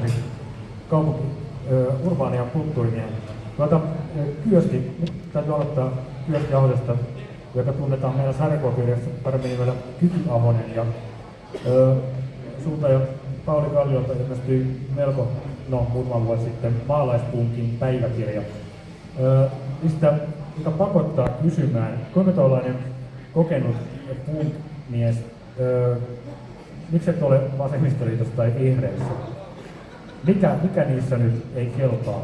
oli, kaupunki, urbaania kulttuurimiehen. Tuota, Kyösti, nyt täytyy aloittaa Kyösti Ahosesta, joka tunnetaan meillä sarjakuvakirjassa paremmin nimellä Kyky Ahonen. Ja, ö, sulta ja Pauli Kalliolta ilmestyi melko, no muutama vuosi sitten, maalaispunkin päiväkirja. Mistä, mikä pakottaa kysymään, kuinka tuollainen kokenut punk-mies, ö, miksi et ole vasemmistoliitossa tai vihreissä? Mikä, mikä niissä nyt ei kelpaa?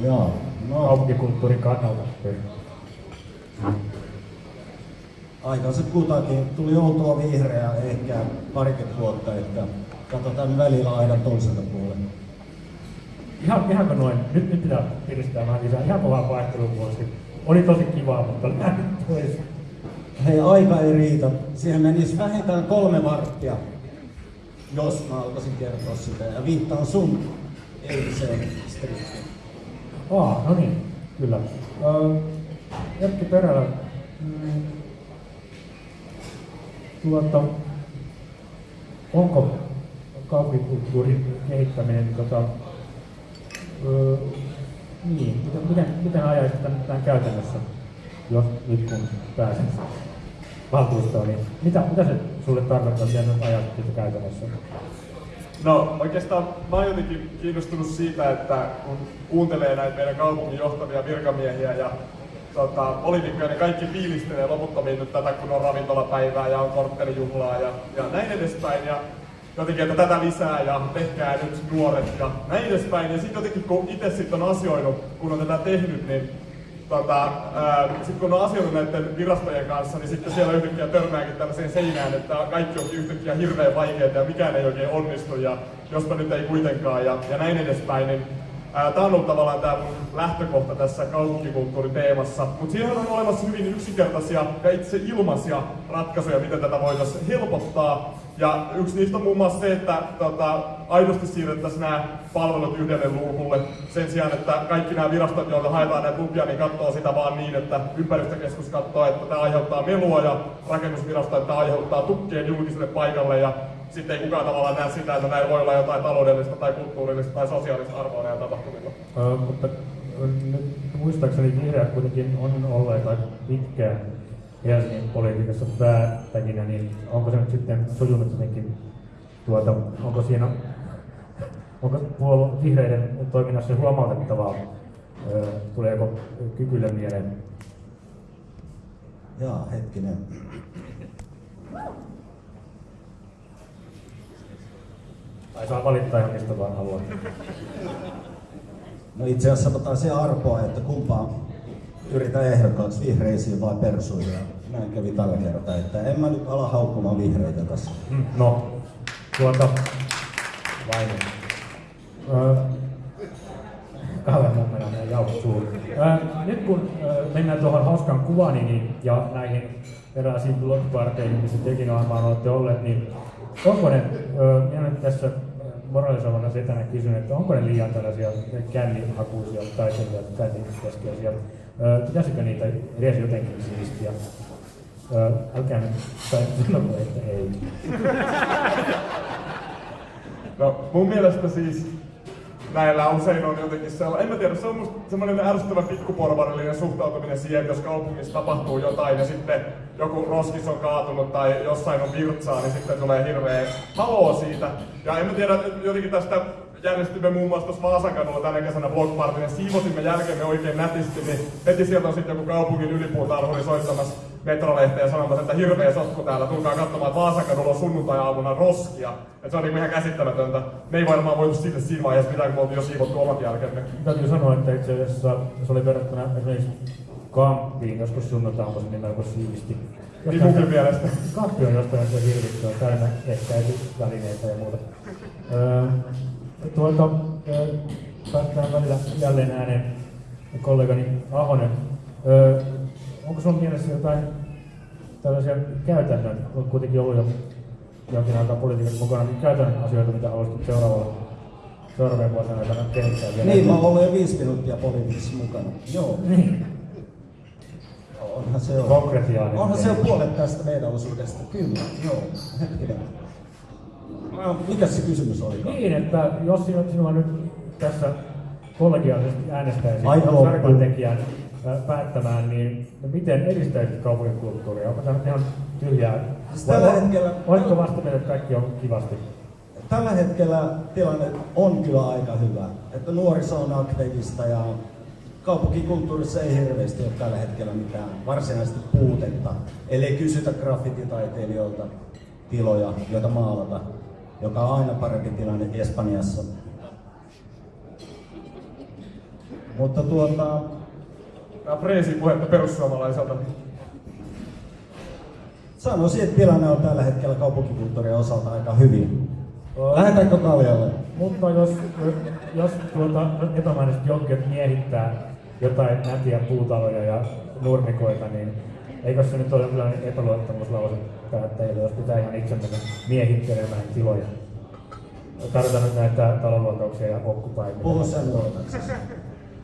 Joo, no. Kaupunkikulttuurin kannalta. Aikaiset kutakin tuli oltua vihreä ehkä parikymmentä vuotta, että katsotaan välillä aina toiselta puolella. Ihan, ihanko noin? Nyt, nyt pitää piristää vähän lisää. Ihan kovaa vaihteluvuosi. Oli tosi kivaa, mutta lähdet pois. Hei, aika ei riitä. Siihen menisi vähintään kolme varttia, jos mä alkaisin kertoa sitä. Ja viittaan sun eiliseen strippiin. Aa, no niin, kyllä. Erkki Perälä, mm, tuota, onko kaupunkikulttuurin kehittäminen tota, uh, niin, miten, miten, miten ajaisit tämän, tämän käytännössä, jos nyt kun pääsen valtuustoon, niin mitä, mitä se sulle tarkoittaa, miten nyt ajattelet käytännössä? No oikeastaan mä oon jotenkin kiinnostunut siitä, että kun kuuntelee näitä meidän kaupungin johtavia virkamiehiä ja tota, poliitikkoja, niin kaikki fiilistelee loputtomiin nyt tätä, kun on ravintolapäivää ja on korttelijuhlaa ja, ja näin edespäin. Ja jotenkin, että tätä lisää ja tehkää nyt nuoret ja näin edespäin. Ja sitten jotenkin kun itse sitten on asioinut, kun on tätä tehnyt, niin tota, sitten kun on asioinut näiden virastojen kanssa, niin sitten siellä yhtäkkiä törmääkin tällaiseen seinään, että kaikki onkin yhtäkkiä hirveän vaikeaa ja mikään ei oikein onnistu ja jospa nyt ei kuitenkaan ja, ja näin edespäin. Niin, Tämä on ollut tavallaan tämä mun lähtökohta tässä kaupunkikulttuuriteemassa, mutta siihen on olemassa hyvin yksinkertaisia ja itse ilmaisia ratkaisuja, miten tätä voitaisiin helpottaa. Ja yksi niistä on muun muassa se, että tota, aidosti siirrettäisiin nämä palvelut yhdelle luukulle sen sijaan, että kaikki nämä virastot, joilta haetaan näitä lupia, niin katsoo sitä vaan niin, että ympäristökeskus katsoo, että tämä aiheuttaa melua ja rakennusvirasto, että tämä aiheuttaa tukkeen julkiselle paikalle ja sitten ei kukaan tavallaan näe sitä, että näin voi olla jotain taloudellista tai kulttuurillista tai sosiaalista arvoa näillä tapahtumilla. Uh, mutta nyt muistaakseni vihreät kuitenkin on olleet aika pitkään Helsingin politiikassa päättäjinä, niin onko se nyt sitten sujunut jotenkin, tuota, onko siinä, onko puolue vihreiden toiminnassa huomautettavaa, tuleeko kykylle mieleen? Jaa, hetkinen. Tai saa valittaa ihan mistä vaan haluaa. No itse asiassa otetaan se arpoa, että kumpaa yritä ehdokkaaksi vihreisiin vai persuihin. Näin kävi tällä kertaa, että en mä nyt ala haukkumaan vihreitä tässä. Mm, no, tuota, vain. Öö, kauhean mun menee jauhot suuri. Öö, nyt kun öö, mennään tuohon hauskan kuvani niin, ja näihin eräisiin blogparteihin, missä tekin varmaan olette olleet, niin onko ne, öö, minä nyt tässä moralisoivana setänä kysyn, että onko ne liian tällaisia kännihakuisia taiteilijoita, kännikeskeisiä pitäisikö niitä edes jotenkin siistiä? älkää nyt tai sanoko, että ei. No mun mielestä siis näillä usein on jotenkin sellainen, en mä tiedä, se on semmoinen ärsyttävä pikkuporvarillinen suhtautuminen siihen, jos kaupungissa tapahtuu jotain ja sitten joku roskis on kaatunut tai jossain on virtsaa, niin sitten tulee hirveä haloo siitä. Ja en mä tiedä, jotenkin tästä järjestimme muun muassa tuossa Vaasankadulla tänä kesänä blogpartin ja siivosimme jälkeen oikein nätisti, niin heti sieltä on sitten joku kaupungin ylipuutarhuri soittamassa metrolehteä sanomassa, että hirveä sotku täällä, tulkaa katsomaan, että Vaasankadulla on sunnuntai-aamuna roskia. Et se on niinku ihan käsittämätöntä. Me ei varmaan voitu siitä siinä vaiheessa mitään, kun me oltiin jo siivottu omat jälkemme. Täytyy sanoa, että itse asiassa se oli verrattuna esimerkiksi kamppiin, joskus sunnuntai on niin melko siisti. Munkin mielestä. Kamppi on jostain se hirvittyä, täynnä ehkäisyvälineitä ja muuta. Öö, tuolta päästään välillä jälleen ääneen kollegani Ahonen. Öö, onko sinulla mielessä jotain tällaisia käytännön, olet kuitenkin ollut jo jonkin aikaa politiikassa mukana, niin käytännön asioita, mitä haluaisit seuraavalla seuraavien vuosien aikana kehittää vielä? Niin, mä olen jo viisi minuuttia politiikassa mukana. Joo. Niin. Onhan se on. Onhan se on puolet tästä meidän osuudesta. Kyllä, joo. Hetkinen. No, Mikä se kysymys oli? Niin, että jos sinua, sinua nyt tässä kollegiaalisesti äänestäisi Aika loppu. sarjantekijän äh, päättämään, niin miten edistäisit kaupungin kulttuuria? Onko tämä ihan tyhjää? Siis tällä Vai- hetkellä- Oletko vasta että kaikki on kivasti? Tällä hetkellä tilanne on kyllä aika hyvä. Että nuoriso on aktiivista ja kaupunkikulttuurissa ei hirveästi ole tällä hetkellä mitään varsinaisesti puutetta. Eli kysytä graffititaiteilijoilta tiloja, joita maalata, joka on aina parempi tilanne Espanjassa. Mutta tuota, Tää freesi puhetta perussuomalaiselta. sanoisin, että tilanne on tällä hetkellä kaupunkikulttuurin osalta aika hyvin. Ö, Lähdetäänkö Kaljalle? Mutta jos, jos tuota, epämääräisesti jonkin miehittää jotain nätiä puutaloja ja nurmikoita, niin eikö se nyt ole jonkinlainen epäluottamuslause päättäjille, jos pitää ihan itse mennä miehittelemään tiloja? Tarvitaan nyt näitä talonluokauksia ja okkupaikkoja. Puhu sen luotaksesi.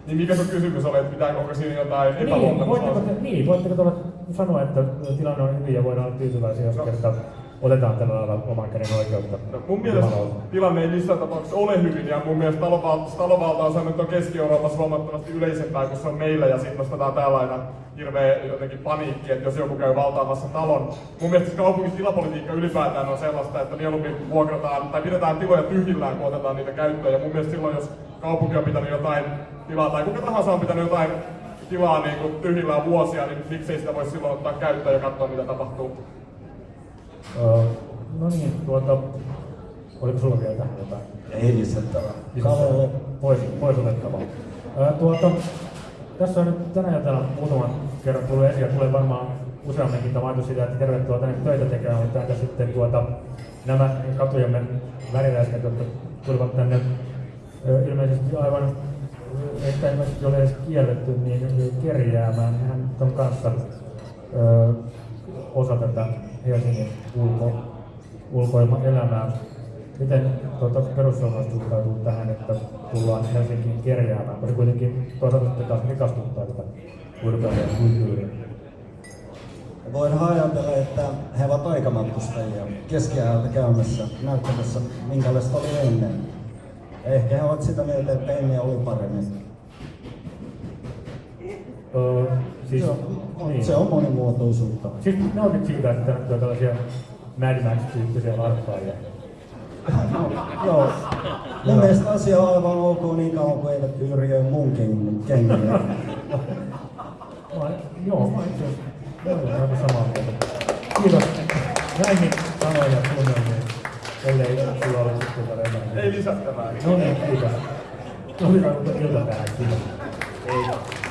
Niin mikä sun kysymys oli, että pitääkö onko siinä jotain Niin, voitteko, epäluottamusta? te, niin, voitteko tuolla sanoa, että tilanne on hyvin ja voidaan olla tyytyväisiä, jos kerta otetaan tällä lailla oman käden oikeutta? No, mun mielestä tilanne ei missään tapauksessa ole hyvin ja mun mielestä talovalta, talovalta on sanonut, että on Keski-Euroopassa huomattavasti yleisempää kuin se on meillä ja sitten nostetaan täällä aina hirveä jotenkin paniikki, että jos joku käy valtaamassa talon. Mun mielestä se kaupungin tilapolitiikka ylipäätään on sellaista, että mieluummin vuokrataan tai pidetään tiloja tyhjillään, kun otetaan niitä käyttöön. Ja mun mielestä silloin, jos kaupunki on pitänyt jotain tilaa tai kuka tahansa on pitänyt jotain tilaa niin kuin tyhjillään vuosia, niin miksei sitä voi silloin ottaa käyttöön ja katsoa mitä tapahtuu. Öö, no niin, tuota, oliko sulla vielä tähän jotain? Ei lisättävää. Kaljalle. Pois, pois otettavaa. Öö, tuota, tässä on nyt tänä iltana muutaman kerran tullut esiin ja tulee varmaan useamminkin ajatus siitä, että tervetuloa tänne töitä tekemään, mutta entä sitten tuota, nämä katujemme väriläisket, jotka tulivat tänne ö, ilmeisesti aivan ö, ehkä ilmeisesti ole edes kielletty, niin ö, kerjäämään. Hän on kanssa ö, osa tätä Helsingin ulko, ulkoilmaelämää. Miten tuota, perussuomalaiset suhtautuu tähän, että tullaan Helsinkiin kerjäämään, koska se kuitenkin toisaalta sitten taas rikastuttaa tätä urbaania kulttuuria. Voidaan ajatella, että he ovat aikamatkustajia keskiajalta käymässä näyttämässä, minkälaista oli ennen. Ehkä he ovat sitä mieltä, että ennen oli paremmin. Öö, siis, Se on, niin. se on monimuotoisuutta. Siis nautit siitä, että näkyy tällaisia Mad Max-tyyppisiä larppaajia. Joo. Mun mielestä asia on aivan ok niin kauan kuin eivät yrjö munkin kengiä. Joo, mä itse olen aivan samaa mieltä. Kiitos. Näihin sanoja ja tunnelmiin, ellei sulla ole sitten jotain. Ei lisättävää. No niin, kiitos. Oli iltapäivä, kiitos. Ei.